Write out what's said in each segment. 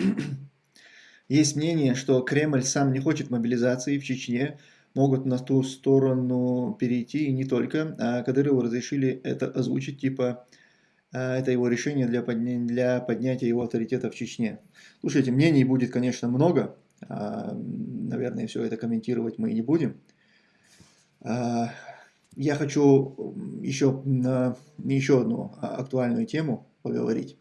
Есть мнение, что Кремль сам не хочет мобилизации в Чечне, могут на ту сторону перейти, и не только. А Кадырову разрешили это озвучить, типа, а, это его решение для, подня для поднятия его авторитета в Чечне. Слушайте, мнений будет, конечно, много. А, наверное, все это комментировать мы не будем. А, я хочу еще на еще одну актуальную тему поговорить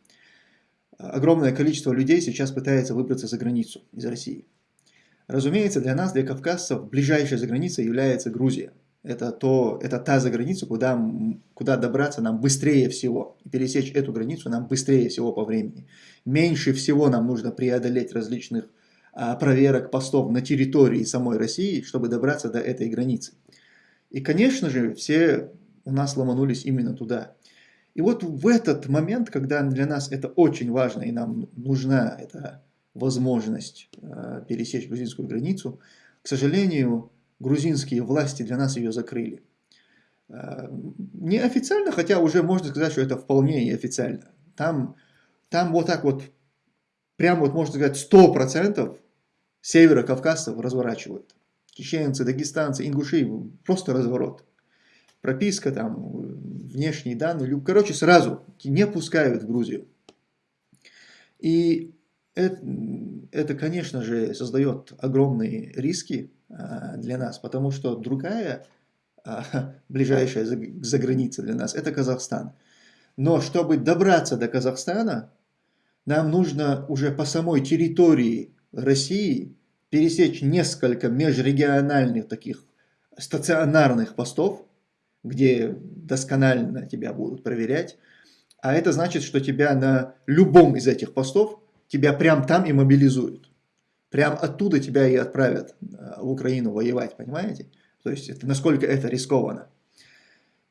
огромное количество людей сейчас пытается выбраться за границу из России. Разумеется, для нас, для кавказцев, ближайшая заграница является Грузия. Это, то, это та заграница, куда, куда добраться нам быстрее всего. И пересечь эту границу нам быстрее всего по времени. Меньше всего нам нужно преодолеть различных а, проверок постов на территории самой России, чтобы добраться до этой границы. И, конечно же, все у нас ломанулись именно туда. И вот в этот момент, когда для нас это очень важно, и нам нужна эта возможность э, пересечь грузинскую границу, к сожалению, грузинские власти для нас ее закрыли. Э, неофициально, хотя уже можно сказать, что это вполне и официально. Там, там вот так вот, прям вот можно сказать, 100% севера кавказцев разворачивают. Чеченцы, дагестанцы, ингуши, просто разворот прописка, там, внешние данные, короче, сразу не пускают в Грузию. И это, это, конечно же, создает огромные риски а, для нас, потому что другая а, ближайшая заграница для нас – это Казахстан. Но чтобы добраться до Казахстана, нам нужно уже по самой территории России пересечь несколько межрегиональных таких стационарных постов, где досконально тебя будут проверять. А это значит, что тебя на любом из этих постов, тебя прям там и мобилизуют. Прям оттуда тебя и отправят э, в Украину воевать, понимаете? То есть, это, насколько это рискованно.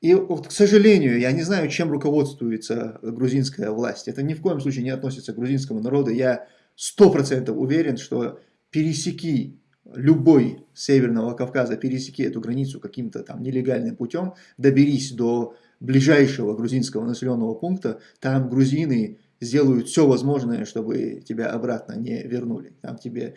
И, вот, к сожалению, я не знаю, чем руководствуется грузинская власть. Это ни в коем случае не относится к грузинскому народу. Я сто процентов уверен, что пересеки любой Северного Кавказа, пересеки эту границу каким-то там нелегальным путем, доберись до ближайшего грузинского населенного пункта, там грузины сделают все возможное, чтобы тебя обратно не вернули. Там тебе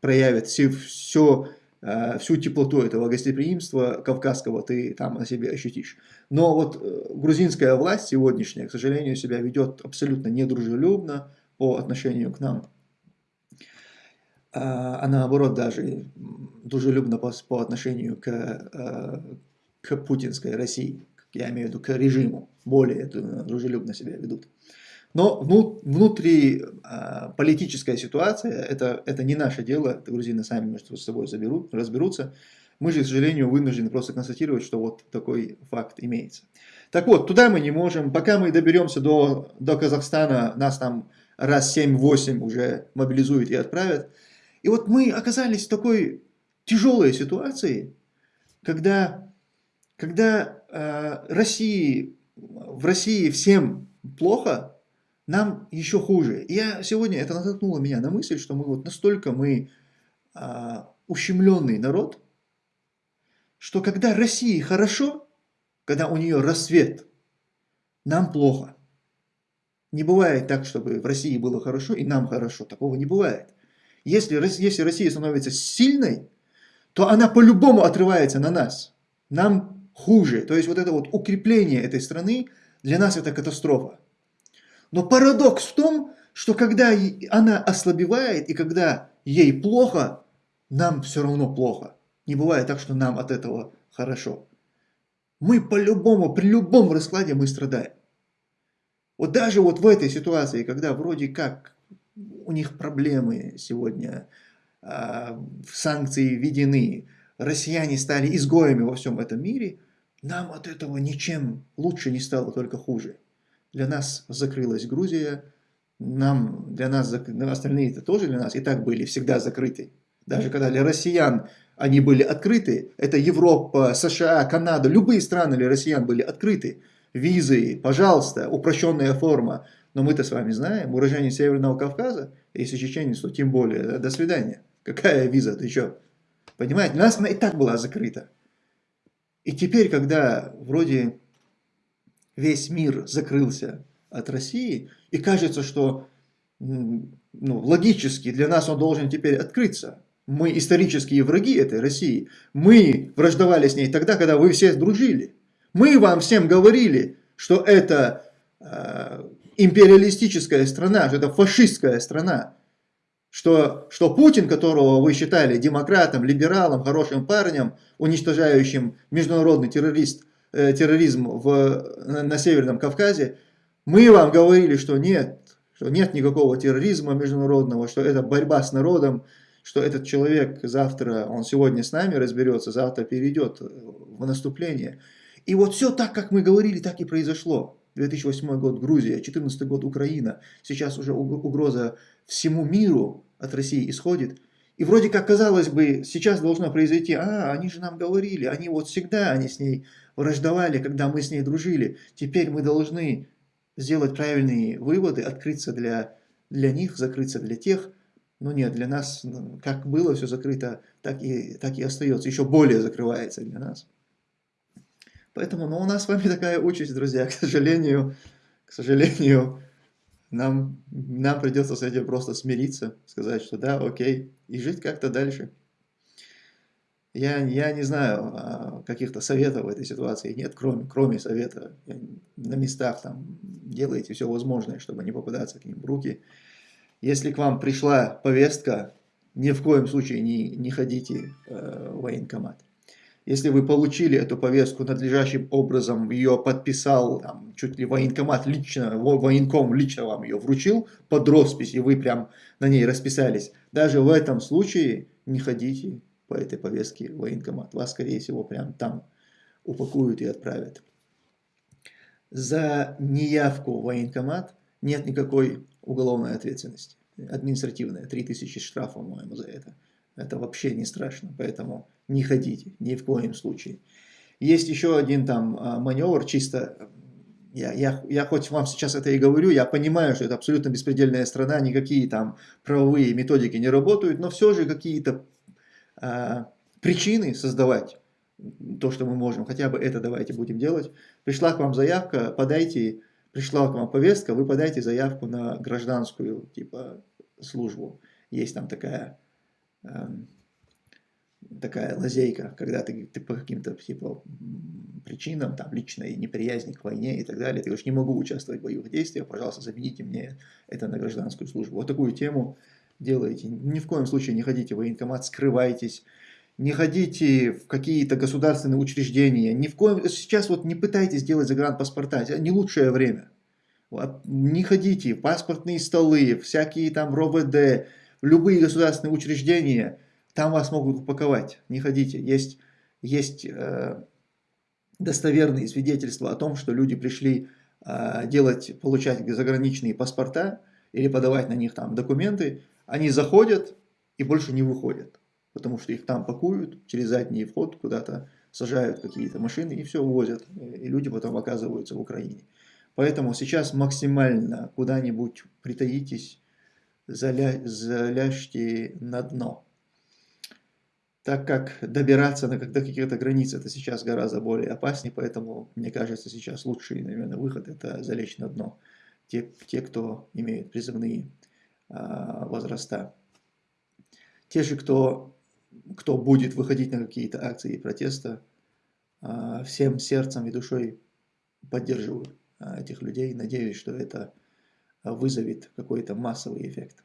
проявят все, все, а, всю теплоту этого гостеприимства кавказского ты там на себе ощутишь. Но вот э, грузинская власть сегодняшняя, к сожалению, себя ведет абсолютно недружелюбно по отношению к нам а, а наоборот даже дружелюбно по, по отношению к, а, к путинской России, я имею в виду к режиму, более дружелюбно себя ведут. Но внутри а, политическая ситуация, это, это не наше дело, это грузины сами между собой заберут, разберутся. Мы же, к сожалению, вынуждены просто констатировать, что вот такой факт имеется. Так вот, туда мы не можем. Пока мы доберемся до, до Казахстана, нас там раз 7-8 уже мобилизуют и отправят. И вот мы оказались в такой тяжелой ситуации, когда, когда э, России, в России всем плохо, нам еще хуже. я сегодня, это натолкнуло меня на мысль, что мы вот настолько мы э, ущемленный народ, что когда России хорошо, когда у нее рассвет, нам плохо. Не бывает так, чтобы в России было хорошо и нам хорошо. Такого не бывает. Если, если Россия становится сильной, то она по-любому отрывается на нас. Нам хуже. То есть вот это вот укрепление этой страны, для нас это катастрофа. Но парадокс в том, что когда она ослабевает и когда ей плохо, нам все равно плохо. Не бывает так, что нам от этого хорошо. Мы по-любому, при любом раскладе мы страдаем. Вот даже вот в этой ситуации, когда вроде как у них проблемы сегодня, а, санкции введены, россияне стали изгоями во всем этом мире, нам от этого ничем лучше не стало, только хуже. Для нас закрылась Грузия, нам, для нас, остальные это тоже для нас и так были всегда закрыты. Даже когда для россиян они были открыты, это Европа, США, Канада, любые страны для россиян были открыты. Визы, пожалуйста, упрощенная форма. Но мы-то с вами знаем, уроженец Северного Кавказа, если чеченец, то тем более, до свидания. Какая виза, ты что? Понимаете, у нас она и так была закрыта. И теперь, когда вроде весь мир закрылся от России, и кажется, что ну, логически для нас он должен теперь открыться. Мы исторические враги этой России. Мы враждовали с ней тогда, когда вы все дружили. Мы вам всем говорили, что это э, империалистическая страна, что это фашистская страна. Что, что Путин, которого вы считали демократом, либералом, хорошим парнем, уничтожающим международный террорист, э, терроризм в, на, на Северном Кавказе, мы вам говорили, что нет, что нет никакого терроризма международного, что это борьба с народом, что этот человек завтра, он сегодня с нами разберется, завтра перейдет в наступление. И вот все так, как мы говорили, так и произошло. 2008 год Грузия, 2014 год Украина, сейчас уже угроза всему миру от России исходит. И вроде как казалось бы, сейчас должно произойти, а, они же нам говорили, они вот всегда, они с ней враждовали, когда мы с ней дружили. Теперь мы должны сделать правильные выводы, открыться для, для них, закрыться для тех. Но нет, для нас, как было все закрыто, так и, так и остается, еще более закрывается для нас. Поэтому ну, у нас с вами такая участь, друзья, к сожалению, к сожалению, нам, нам придется с этим просто смириться, сказать, что да, окей, и жить как-то дальше. Я, я не знаю, а, каких-то советов в этой ситуации нет, кроме, кроме совета. На местах там делайте все возможное, чтобы не попадаться к ним в руки. Если к вам пришла повестка, ни в коем случае не, не ходите э, в военкомат. Если вы получили эту повестку надлежащим образом, ее подписал, там, чуть ли военкомат лично, военком лично вам ее вручил под роспись, и вы прям на ней расписались, даже в этом случае не ходите по этой повестке в военкомат. Вас, скорее всего, прям там упакуют и отправят. За неявку в военкомат нет никакой уголовной ответственности. Административная, 3000 штрафов, по-моему, за это. Это вообще не страшно, поэтому не ходите, ни в коем случае. Есть еще один там а, маневр, чисто, я, я, я хоть вам сейчас это и говорю, я понимаю, что это абсолютно беспредельная страна, никакие там правовые методики не работают, но все же какие-то а, причины создавать то, что мы можем, хотя бы это давайте будем делать. Пришла к вам заявка, подайте, пришла к вам повестка, вы подайте заявку на гражданскую типа службу. Есть там такая, такая лазейка, когда ты, ты по каким-то типа причинам, там личной неприязни к войне и так далее, ты говоришь, не могу участвовать в боевых действиях, пожалуйста, замените мне это на гражданскую службу. Вот такую тему делаете. Ни в коем случае не ходите в военкомат, скрывайтесь, не ходите в какие-то государственные учреждения, ни в коем... Сейчас вот не пытайтесь делать загранпаспорта, это не лучшее время. Не ходите в паспортные столы, всякие там РОВД, любые государственные учреждения, там вас могут упаковать. Не ходите. Есть, есть э, достоверные свидетельства о том, что люди пришли э, делать, получать заграничные паспорта или подавать на них там документы, они заходят и больше не выходят, потому что их там пакуют через задний вход куда-то, сажают какие-то машины и все увозят, и люди потом оказываются в Украине. Поэтому сейчас максимально куда-нибудь притаитесь, заля... заляжьте на дно. Так как добираться до каких-то границ это сейчас гораздо более опаснее, поэтому мне кажется сейчас лучший, наверное, выход это залечь на дно. Те, те кто имеют призывные а, возраста. Те же, кто, кто будет выходить на какие-то акции протеста, а, всем сердцем и душой поддерживаю а, этих людей. Надеюсь, что это вызовет какой-то массовый эффект.